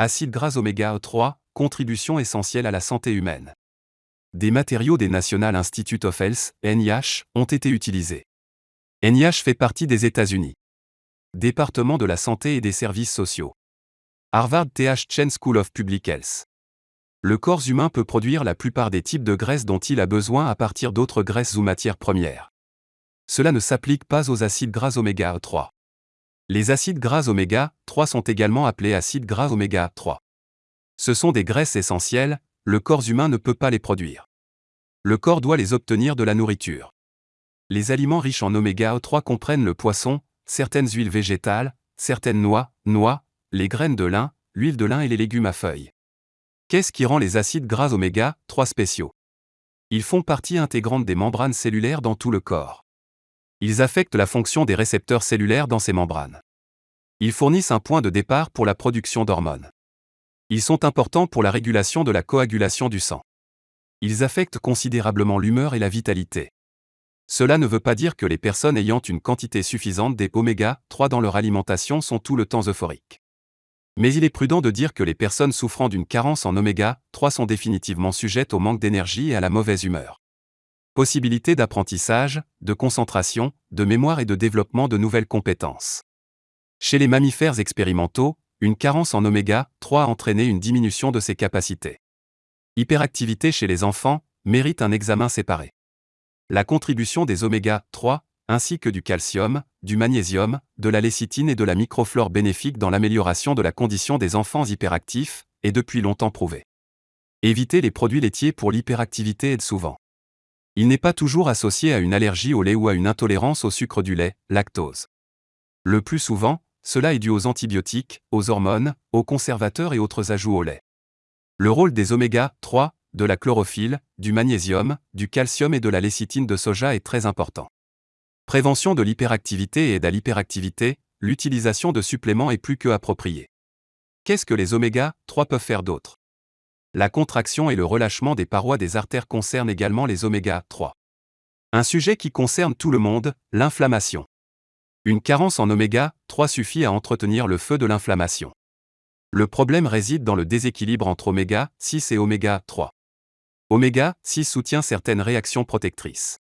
Acides gras oméga 3, contribution essentielle à la santé humaine. Des matériaux des National Institute of Health, NIH, ont été utilisés. NIH fait partie des États-Unis. Département de la santé et des services sociaux. Harvard Th Chen School of Public Health. Le corps humain peut produire la plupart des types de graisses dont il a besoin à partir d'autres graisses ou matières premières. Cela ne s'applique pas aux acides gras oméga 3. Les acides gras oméga 3 sont également appelés acides gras oméga 3. Ce sont des graisses essentielles, le corps humain ne peut pas les produire. Le corps doit les obtenir de la nourriture. Les aliments riches en oméga 3 comprennent le poisson, certaines huiles végétales, certaines noix, noix, les graines de lin, l'huile de lin et les légumes à feuilles. Qu'est-ce qui rend les acides gras oméga 3 spéciaux? Ils font partie intégrante des membranes cellulaires dans tout le corps. Ils affectent la fonction des récepteurs cellulaires dans ces membranes. Ils fournissent un point de départ pour la production d'hormones. Ils sont importants pour la régulation de la coagulation du sang. Ils affectent considérablement l'humeur et la vitalité. Cela ne veut pas dire que les personnes ayant une quantité suffisante des oméga 3 dans leur alimentation sont tout le temps euphoriques. Mais il est prudent de dire que les personnes souffrant d'une carence en oméga 3 sont définitivement sujettes au manque d'énergie et à la mauvaise humeur possibilité d'apprentissage, de concentration, de mémoire et de développement de nouvelles compétences. Chez les mammifères expérimentaux, une carence en oméga 3 a entraîné une diminution de ces capacités. Hyperactivité chez les enfants mérite un examen séparé. La contribution des oméga 3, ainsi que du calcium, du magnésium, de la lécithine et de la microflore bénéfique dans l'amélioration de la condition des enfants hyperactifs, est depuis longtemps prouvée. Éviter les produits laitiers pour l'hyperactivité aide souvent. Il n'est pas toujours associé à une allergie au lait ou à une intolérance au sucre du lait, lactose. Le plus souvent, cela est dû aux antibiotiques, aux hormones, aux conservateurs et autres ajouts au lait. Le rôle des oméga 3, de la chlorophylle, du magnésium, du calcium et de la lécithine de soja est très important. Prévention de l'hyperactivité et aide l'hyperactivité, l'utilisation de suppléments est plus que appropriée. Qu'est-ce que les oméga 3 peuvent faire d'autre? La contraction et le relâchement des parois des artères concernent également les oméga 3. Un sujet qui concerne tout le monde, l'inflammation. Une carence en oméga 3 suffit à entretenir le feu de l'inflammation. Le problème réside dans le déséquilibre entre oméga 6 et oméga 3. Oméga 6 soutient certaines réactions protectrices.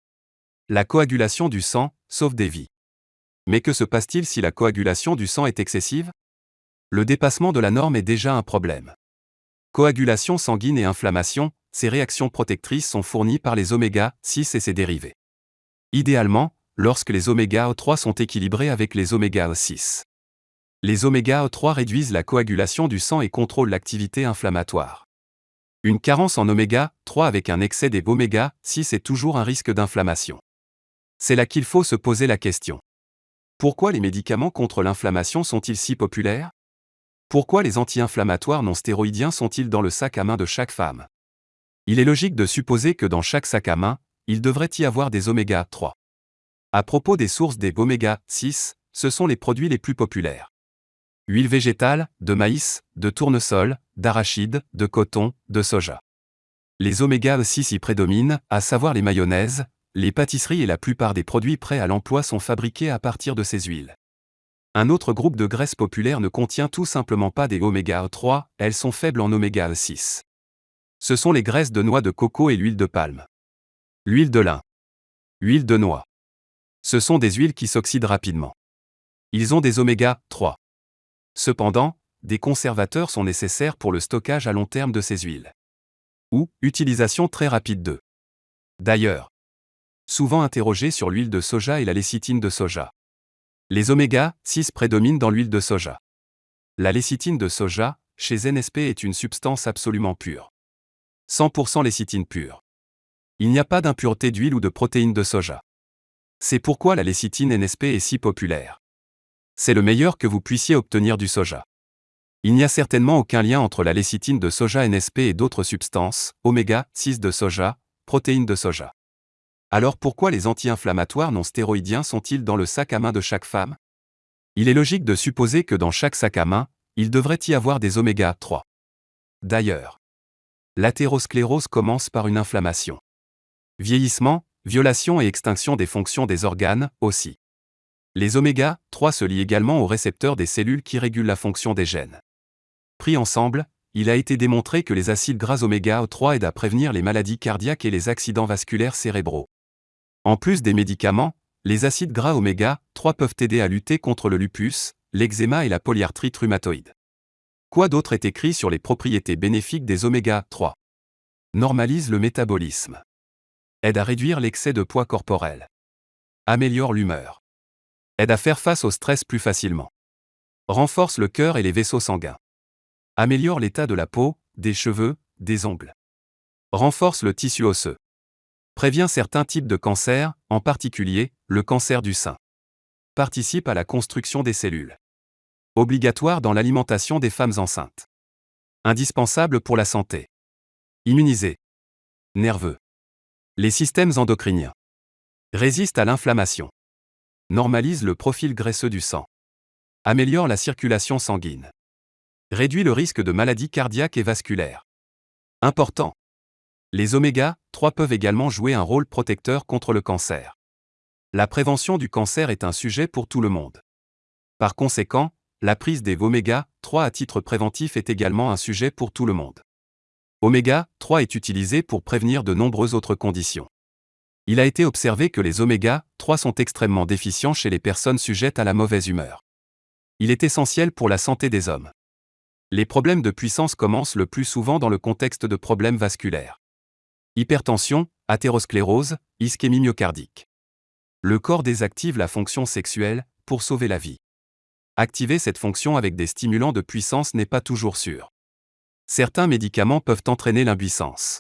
La coagulation du sang sauve des vies. Mais que se passe-t-il si la coagulation du sang est excessive? Le dépassement de la norme est déjà un problème. Coagulation sanguine et inflammation, ces réactions protectrices sont fournies par les oméga 6 et ses dérivés. Idéalement, lorsque les oméga 3 sont équilibrés avec les oméga 6. Les oméga 3 réduisent la coagulation du sang et contrôlent l'activité inflammatoire. Une carence en oméga 3 avec un excès des oméga 6 est toujours un risque d'inflammation. C'est là qu'il faut se poser la question. Pourquoi les médicaments contre l'inflammation sont-ils si populaires? Pourquoi les anti-inflammatoires non stéroïdiens sont-ils dans le sac à main de chaque femme? Il est logique de supposer que dans chaque sac à main, il devrait y avoir des oméga 3. À propos des sources des oméga 6, ce sont les produits les plus populaires. Huile végétale, de maïs, de tournesol, d'arachide, de coton, de soja. Les oméga 6 y prédominent, à savoir les mayonnaises, les pâtisseries et la plupart des produits prêts à l'emploi sont fabriqués à partir de ces huiles. Un autre groupe de graisses populaires ne contient tout simplement pas des oméga 3, elles sont faibles en oméga 6. Ce sont les graisses de noix de coco et l'huile de palme. L'huile de lin. Huile de noix. Ce sont des huiles qui s'oxydent rapidement. Ils ont des oméga 3. Cependant, des conservateurs sont nécessaires pour le stockage à long terme de ces huiles. Ou, utilisation très rapide d'eux. D'ailleurs, souvent interrogé sur l'huile de soja et la lécithine de soja. Les oméga 6 prédominent dans l'huile de soja. La lécithine de soja, chez NSP, est une substance absolument pure. 100% lécithine pure. Il n'y a pas d'impureté d'huile ou de protéines de soja. C'est pourquoi la lécithine NSP est si populaire. C'est le meilleur que vous puissiez obtenir du soja. Il n'y a certainement aucun lien entre la lécithine de soja NSP et d'autres substances, oméga 6 de soja, protéines de soja. Alors pourquoi les anti-inflammatoires non stéroïdiens sont-ils dans le sac à main de chaque femme? Il est logique de supposer que dans chaque sac à main, il devrait y avoir des oméga 3. D'ailleurs, l'athérosclérose commence par une inflammation. Vieillissement, violation et extinction des fonctions des organes, aussi. Les oméga 3 se lient également aux récepteurs des cellules qui régulent la fonction des gènes. Pris ensemble, il a été démontré que les acides gras oméga 3 aident à prévenir les maladies cardiaques et les accidents vasculaires cérébraux. En plus des médicaments, les acides gras oméga 3 peuvent aider à lutter contre le lupus, l'eczéma et la polyarthrite rhumatoïde. Quoi d'autre est écrit sur les propriétés bénéfiques des oméga 3 Normalise le métabolisme. Aide à réduire l'excès de poids corporel. Améliore l'humeur. Aide à faire face au stress plus facilement. Renforce le cœur et les vaisseaux sanguins. Améliore l'état de la peau, des cheveux, des ongles. Renforce le tissu osseux. Prévient certains types de cancers, en particulier le cancer du sein. Participe à la construction des cellules. Obligatoire dans l'alimentation des femmes enceintes. Indispensable pour la santé. Immunisé. Nerveux. Les systèmes endocriniens. Résiste à l'inflammation. Normalise le profil graisseux du sang. Améliore la circulation sanguine. Réduit le risque de maladies cardiaques et vasculaires. Important. Les oméga 3 peuvent également jouer un rôle protecteur contre le cancer. La prévention du cancer est un sujet pour tout le monde. Par conséquent, la prise des oméga 3 à titre préventif est également un sujet pour tout le monde. Oméga 3 est utilisé pour prévenir de nombreuses autres conditions. Il a été observé que les oméga 3 sont extrêmement déficients chez les personnes sujettes à la mauvaise humeur. Il est essentiel pour la santé des hommes. Les problèmes de puissance commencent le plus souvent dans le contexte de problèmes vasculaires. Hypertension, athérosclérose, ischémie myocardique. Le corps désactive la fonction sexuelle pour sauver la vie. Activer cette fonction avec des stimulants de puissance n'est pas toujours sûr. Certains médicaments peuvent entraîner l'impuissance.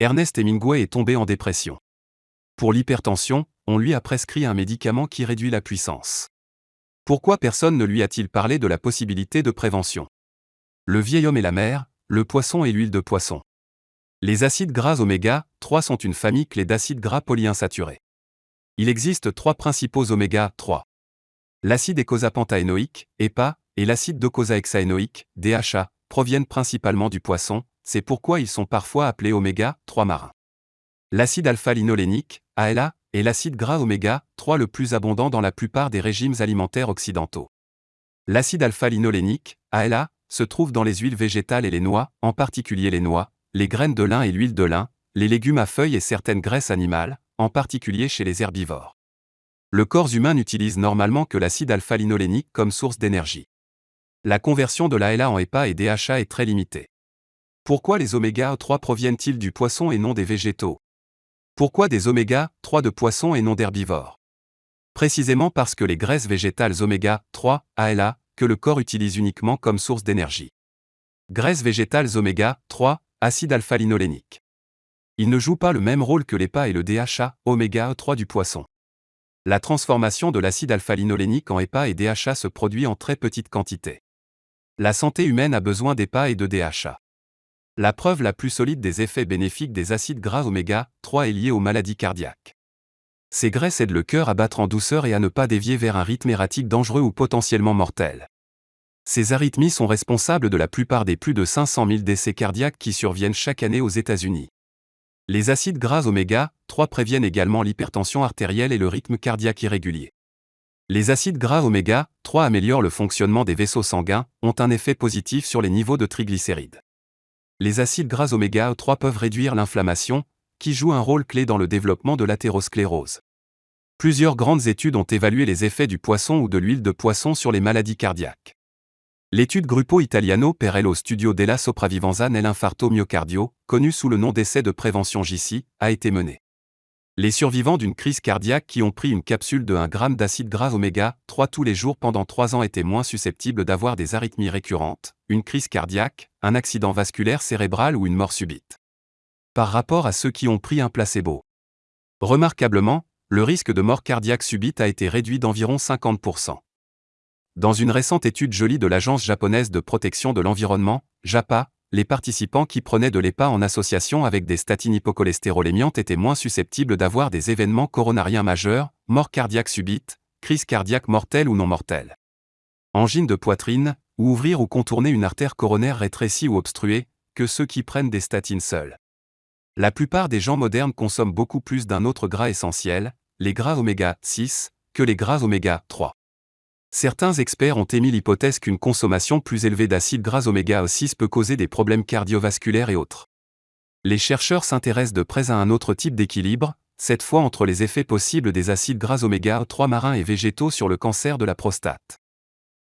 Ernest Hemingway est tombé en dépression. Pour l'hypertension, on lui a prescrit un médicament qui réduit la puissance. Pourquoi personne ne lui a-t-il parlé de la possibilité de prévention? Le vieil homme et la mer, le poisson et l'huile de poisson. Les acides gras oméga 3 sont une famille clé d'acides gras polyinsaturés. Il existe trois principaux oméga 3. L'acide écosapentaénoïque, EPA, et l'acide docosahexaénoïque, DHA, proviennent principalement du poisson, c'est pourquoi ils sont parfois appelés oméga 3 marins. L'acide alpha-linolénique, ALA, est l'acide gras oméga 3 le plus abondant dans la plupart des régimes alimentaires occidentaux. L'acide alpha-linolénique, ALA, se trouve dans les huiles végétales et les noix, en particulier les noix, les graines de lin et l'huile de lin, les légumes à feuilles et certaines graisses animales, en particulier chez les herbivores. Le corps humain n'utilise normalement que l'acide alpha-linolénique comme source d'énergie. La conversion de l'ALA en EPA et DHA est très limitée. Pourquoi les oméga 3 proviennent-ils du poisson et non des végétaux? Pourquoi des oméga 3 de poisson et non d'herbivores? Précisément parce que les graisses végétales oméga 3, ALA, que le corps utilise uniquement comme source d'énergie. Graisses végétales oméga 3, acide alpha-linolénique. Il ne joue pas le même rôle que l'EPA et le DHA, oméga 3 du poisson. La transformation de l'acide alpha-linolénique en EPA et DHA se produit en très petite quantité. La santé humaine a besoin d'EPA et de DHA. La preuve la plus solide des effets bénéfiques des acides gras oméga 3 est liée aux maladies cardiaques. Ces graisses aident le cœur à battre en douceur et à ne pas dévier vers un rythme erratique dangereux ou potentiellement mortel. Ces arythmies sont responsables de la plupart des plus de 500 000 décès cardiaques qui surviennent chaque année aux États-Unis. Les acides gras oméga 3 préviennent également l'hypertension artérielle et le rythme cardiaque irrégulier. Les acides gras oméga 3 améliorent le fonctionnement des vaisseaux sanguins, ont un effet positif sur les niveaux de triglycérides. Les acides gras oméga 3 peuvent réduire l'inflammation, qui joue un rôle clé dans le développement de l'athérosclérose. Plusieurs grandes études ont évalué les effets du poisson ou de l'huile de poisson sur les maladies cardiaques. L'étude Gruppo Italiano per studio della sopravvivenza nell'infarto myocardio, connue sous le nom d'essai de prévention JC, a été menée. Les survivants d'une crise cardiaque qui ont pris une capsule de 1 g d'acide gras oméga 3 tous les jours pendant 3 ans étaient moins susceptibles d'avoir des arythmies récurrentes, une crise cardiaque, un accident vasculaire cérébral ou une mort subite. Par rapport à ceux qui ont pris un placebo. Remarquablement, le risque de mort cardiaque subite a été réduit d'environ 50%. Dans une récente étude jolie de l'Agence japonaise de protection de l'environnement, JAPA, les participants qui prenaient de l'EPA en association avec des statines hypocholestérolémiantes étaient moins susceptibles d'avoir des événements coronariens majeurs, mort cardiaque subite, crise cardiaque mortelle ou non mortelle. Angine de poitrine, ou ouvrir ou contourner une artère coronaire rétrécie ou obstruée, que ceux qui prennent des statines seuls. La plupart des gens modernes consomment beaucoup plus d'un autre gras essentiel, les gras oméga 6, que les gras oméga 3. Certains experts ont émis l'hypothèse qu'une consommation plus élevée d'acides gras oméga 6 peut causer des problèmes cardiovasculaires et autres. Les chercheurs s'intéressent de près à un autre type d'équilibre, cette fois entre les effets possibles des acides gras oméga 3 marins et végétaux sur le cancer de la prostate.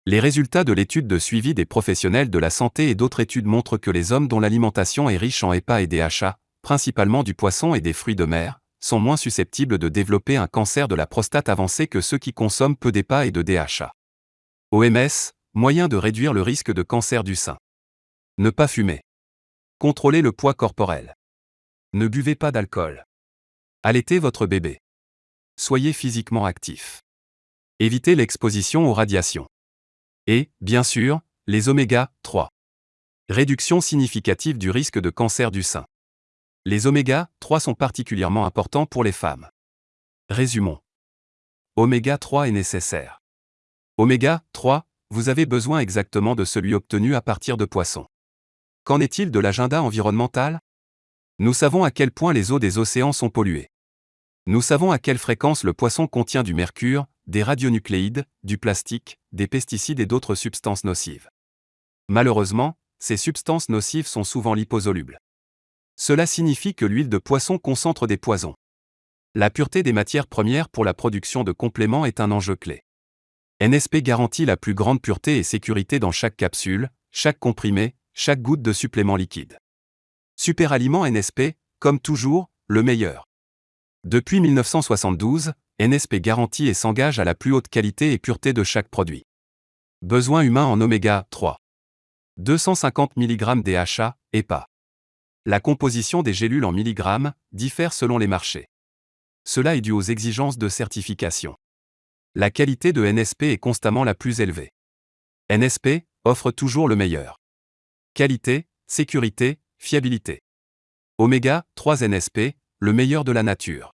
Les résultats de l'étude de suivi des professionnels de la santé et d'autres études montrent que les hommes dont l'alimentation est riche en EPA et DHA, principalement du poisson et des fruits de mer, sont moins susceptibles de développer un cancer de la prostate avancé que ceux qui consomment peu d'EPA et de DHA. OMS, moyen de réduire le risque de cancer du sein. Ne pas fumer. Contrôlez le poids corporel. Ne buvez pas d'alcool. Allaitez votre bébé. Soyez physiquement actif. Évitez l'exposition aux radiations. Et, bien sûr, les oméga 3. Réduction significative du risque de cancer du sein. Les oméga 3 sont particulièrement importants pour les femmes. Résumons. Oméga 3 est nécessaire. Oméga 3, vous avez besoin exactement de celui obtenu à partir de poissons. Qu'en est-il de l'agenda environnemental? Nous savons à quel point les eaux des océans sont polluées. Nous savons à quelle fréquence le poisson contient du mercure, des radionucléides, du plastique, des pesticides et d'autres substances nocives. Malheureusement, ces substances nocives sont souvent liposolubles. Cela signifie que l'huile de poisson concentre des poisons. La pureté des matières premières pour la production de compléments est un enjeu clé. NSP garantit la plus grande pureté et sécurité dans chaque capsule, chaque comprimé, chaque goutte de supplément liquide. Superaliment NSP, comme toujours, le meilleur. Depuis 1972, NSP garantit et s'engage à la plus haute qualité et pureté de chaque produit. Besoin humain en oméga 3. 250 mg DHA, EPA. La composition des gélules en milligrammes diffère selon les marchés. Cela est dû aux exigences de certification. La qualité de NSP est constamment la plus élevée. NSP offre toujours le meilleur. Qualité, sécurité, fiabilité. Oméga 3 NSP, le meilleur de la nature.